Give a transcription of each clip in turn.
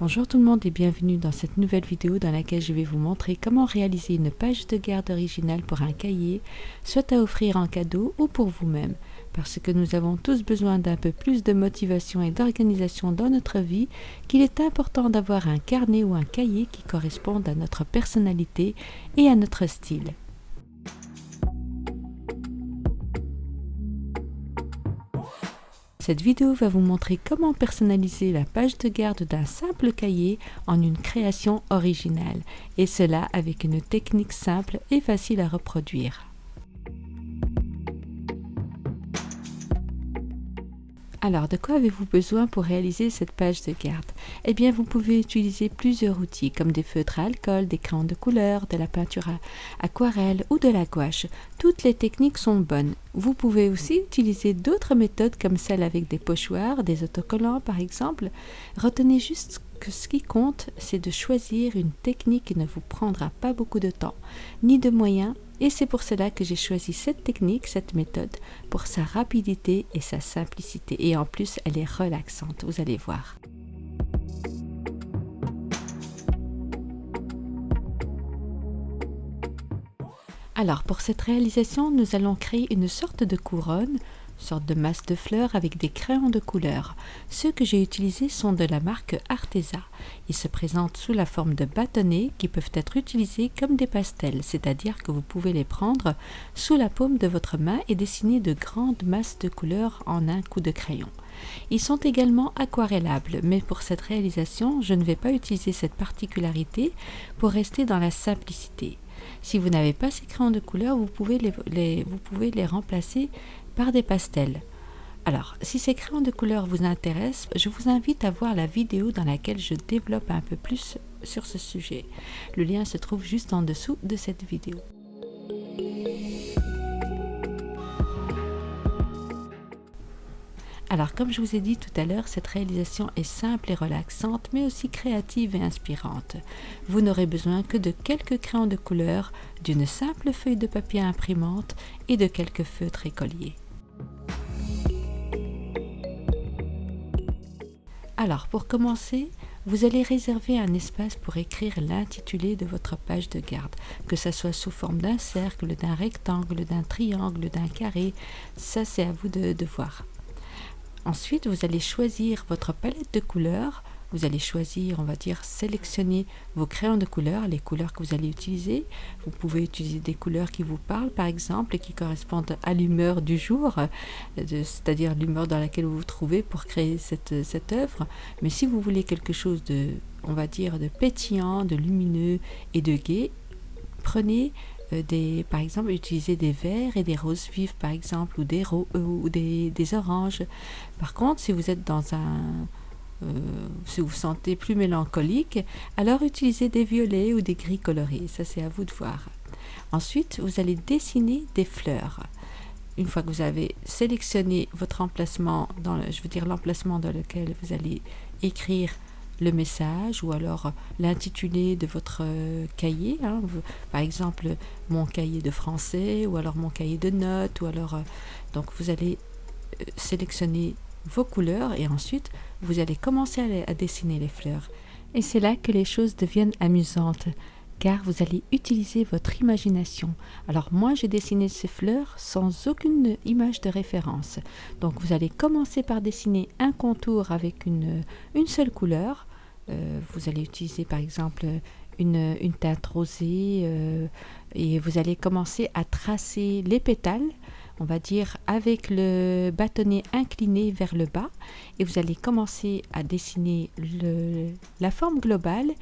Bonjour tout le monde et bienvenue dans cette nouvelle vidéo dans laquelle je vais vous montrer comment réaliser une page de garde originale pour un cahier, soit à offrir en cadeau ou pour vous-même, parce que nous avons tous besoin d'un peu plus de motivation et d'organisation dans notre vie qu'il est important d'avoir un carnet ou un cahier qui correspondent à notre personnalité et à notre style. Cette vidéo va vous montrer comment personnaliser la page de garde d'un simple cahier en une création originale, et cela avec une technique simple et facile à reproduire. Alors, de quoi avez-vous besoin pour réaliser cette page de garde Eh bien, vous pouvez utiliser plusieurs outils comme des feutres à alcool, des crayons de couleur, de la peinture à aquarelle ou de la gouache. Toutes les techniques sont bonnes. Vous pouvez aussi utiliser d'autres méthodes comme celle avec des pochoirs, des autocollants par exemple. Retenez juste que ce qui compte, c'est de choisir une technique qui ne vous prendra pas beaucoup de temps, ni de moyens, et c'est pour cela que j'ai choisi cette technique, cette méthode, pour sa rapidité et sa simplicité. Et en plus, elle est relaxante, vous allez voir. Alors, pour cette réalisation, nous allons créer une sorte de couronne sorte de masse de fleurs avec des crayons de couleur. Ceux que j'ai utilisés sont de la marque Artesa. Ils se présentent sous la forme de bâtonnets qui peuvent être utilisés comme des pastels, c'est-à-dire que vous pouvez les prendre sous la paume de votre main et dessiner de grandes masses de couleurs en un coup de crayon. Ils sont également aquarellables, mais pour cette réalisation, je ne vais pas utiliser cette particularité pour rester dans la simplicité. Si vous n'avez pas ces crayons de couleur, vous pouvez vous pouvez les remplacer par des pastels. Alors, si ces crayons de couleur vous intéressent, je vous invite à voir la vidéo dans laquelle je développe un peu plus sur ce sujet. Le lien se trouve juste en dessous de cette vidéo. Alors, comme je vous ai dit tout à l'heure, cette réalisation est simple et relaxante, mais aussi créative et inspirante. Vous n'aurez besoin que de quelques crayons de couleur, d'une simple feuille de papier imprimante et de quelques feutres écoliers. Alors, pour commencer, vous allez réserver un espace pour écrire l'intitulé de votre page de garde, que ce soit sous forme d'un cercle, d'un rectangle, d'un triangle, d'un carré, ça c'est à vous de, de voir. Ensuite, vous allez choisir votre palette de couleurs. Vous allez choisir, on va dire, sélectionner vos crayons de couleurs, les couleurs que vous allez utiliser. Vous pouvez utiliser des couleurs qui vous parlent, par exemple, et qui correspondent à l'humeur du jour, euh, c'est-à-dire l'humeur dans laquelle vous vous trouvez pour créer cette, cette œuvre. Mais si vous voulez quelque chose de, on va dire, de pétillant, de lumineux et de gai, prenez euh, des, par exemple, utiliser des verts et des roses vives, par exemple, ou des, euh, ou des, des, oranges. Par contre, si vous êtes dans un... Euh, si vous vous sentez plus mélancolique, alors utilisez des violets ou des gris colorés. Ça, c'est à vous de voir. Ensuite, vous allez dessiner des fleurs. Une fois que vous avez sélectionné votre emplacement, je veux dire l'emplacement dans lequel vous allez écrire le message ou alors l'intitulé de votre euh, cahier. Hein. par exemple, mon cahier de français ou alors mon cahier de notes ou alors... Euh, donc vous allez sélectionner vos couleurs et ensuite vous allez commencer à, dessiner les fleurs. Et c'est là que les choses deviennent amusantes car vous allez utiliser votre imagination. Alors moi j'ai dessiné ces fleurs sans aucune image de référence. Donc vous allez commencer par dessiner un contour avec une, une seule couleur. Euh, vous allez utiliser par exemple une, teinte rosée euh, et vous allez commencer à tracer les pétales, on va dire avec le bâtonnet incliné vers le bas et vous allez commencer à dessiner la forme globale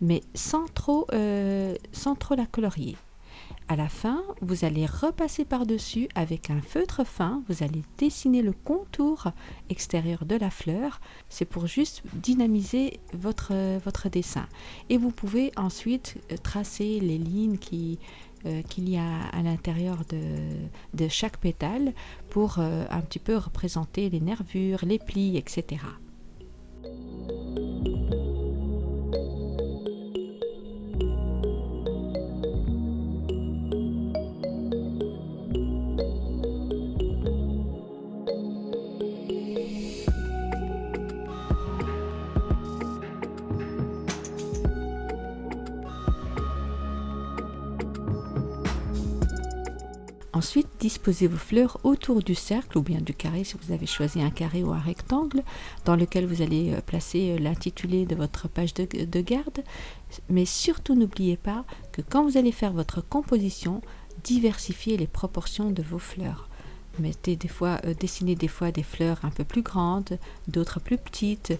mais sans trop, euh, sans trop la colorier. À la fin, vous allez repasser par-dessus avec un feutre fin, vous allez dessiner le contour extérieur de la fleur. C'est pour juste dynamiser votre, votre dessin. Et vous pouvez ensuite euh, tracer les lignes qui, euh, qu'il y a à l'intérieur de, chaque pétale pour euh, un petit peu représenter les nervures, les plis, etc. Ensuite, disposez vos fleurs autour du cercle ou bien du carré si vous avez choisi un carré ou un rectangle dans lequel vous allez euh, placer euh, l'intitulé de votre page de, garde. Mais surtout n'oubliez pas que quand vous allez faire votre composition, diversifiez les proportions de vos fleurs. Mettez des euh, dessinez des fois des fleurs un peu plus grandes, d'autres plus petites,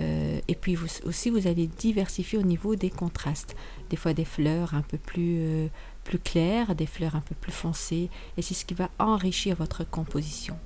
et puis aussi vous allez diversifier au niveau des contrastes. Des fois des fleurs un peu plus plus claires, des fleurs un peu plus foncées, et c'est ce qui va enrichir votre composition.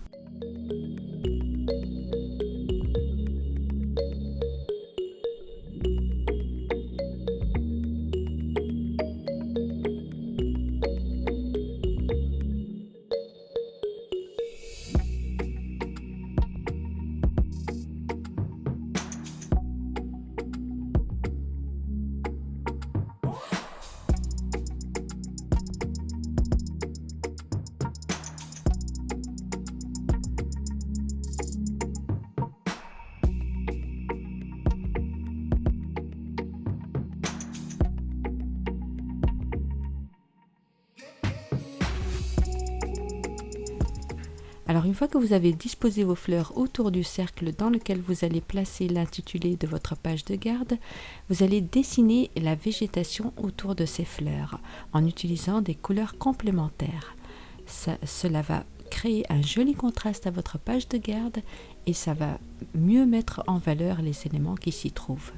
Alors une fois que vous avez disposé vos fleurs autour du cercle dans lequel vous allez placer l'intitulé de votre page de garde, vous allez dessiner la végétation autour de ces fleurs en utilisant des couleurs complémentaires. cela va créer un joli contraste à votre page de garde et ça va mieux mettre en valeur les éléments qui s'y trouvent.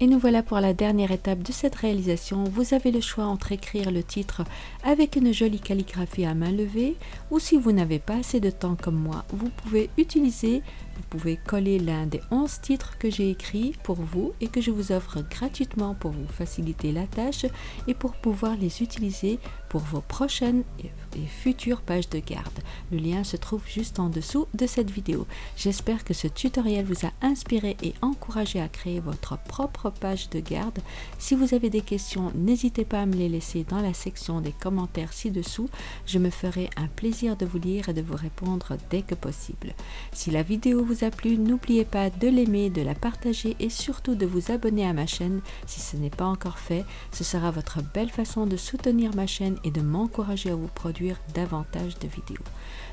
Et nous voilà pour la dernière étape de cette réalisation. Vous avez le choix entre écrire le titre avec une jolie calligraphie à main levée ou si vous n'avez pas assez de temps comme moi, vous pouvez utiliser vous pouvez coller l'un des 11 titres que j'ai écrits pour vous et que je vous offre gratuitement pour vous faciliter la tâche et pour pouvoir les utiliser pour vos prochaines et futures pages de garde. Le lien se trouve juste en dessous de cette vidéo. J'espère que ce tutoriel vous a inspiré et encouragé à créer votre propre page de garde. Si vous avez des questions, n'hésitez pas à me les laisser dans la section des commentaires ci-dessous. Je me ferai un plaisir de vous lire et de vous répondre dès que possible. Si la vidéo vous a plu, n'oubliez pas de l'aimer, de la partager et surtout de vous abonner à ma chaîne si ce n'est pas encore fait. Ce sera votre belle façon de soutenir ma chaîne et de m'encourager à vous produire davantage de vidéos.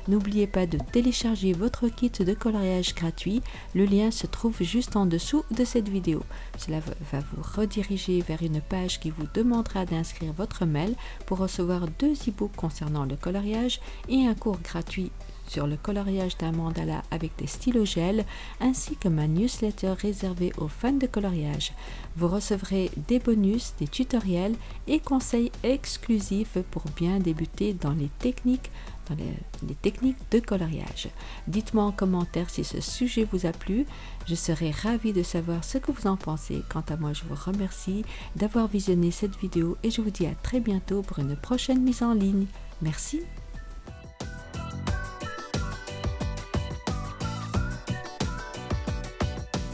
N'oubliez pas de télécharger votre kit de coloriage gratuit. Le lien se trouve juste en dessous de cette vidéo. Cela va vous rediriger vers une page qui vous demandera d'inscrire votre mail pour recevoir deux e-books concernant le coloriage et un cours gratuit sur le coloriage d'un mandala avec des stylos gel ainsi que ma newsletter réservée aux fans de coloriage. Vous recevrez des bonus, des tutoriels et conseils exclusifs pour bien débuter dans les techniques dans les, techniques de coloriage. Dites-moi en commentaire si ce sujet vous a plu. Je serai ravie de savoir ce que vous en pensez. Quant à moi, je vous remercie d'avoir visionné cette vidéo et je vous dis à très bientôt pour une prochaine mise en ligne. Merci.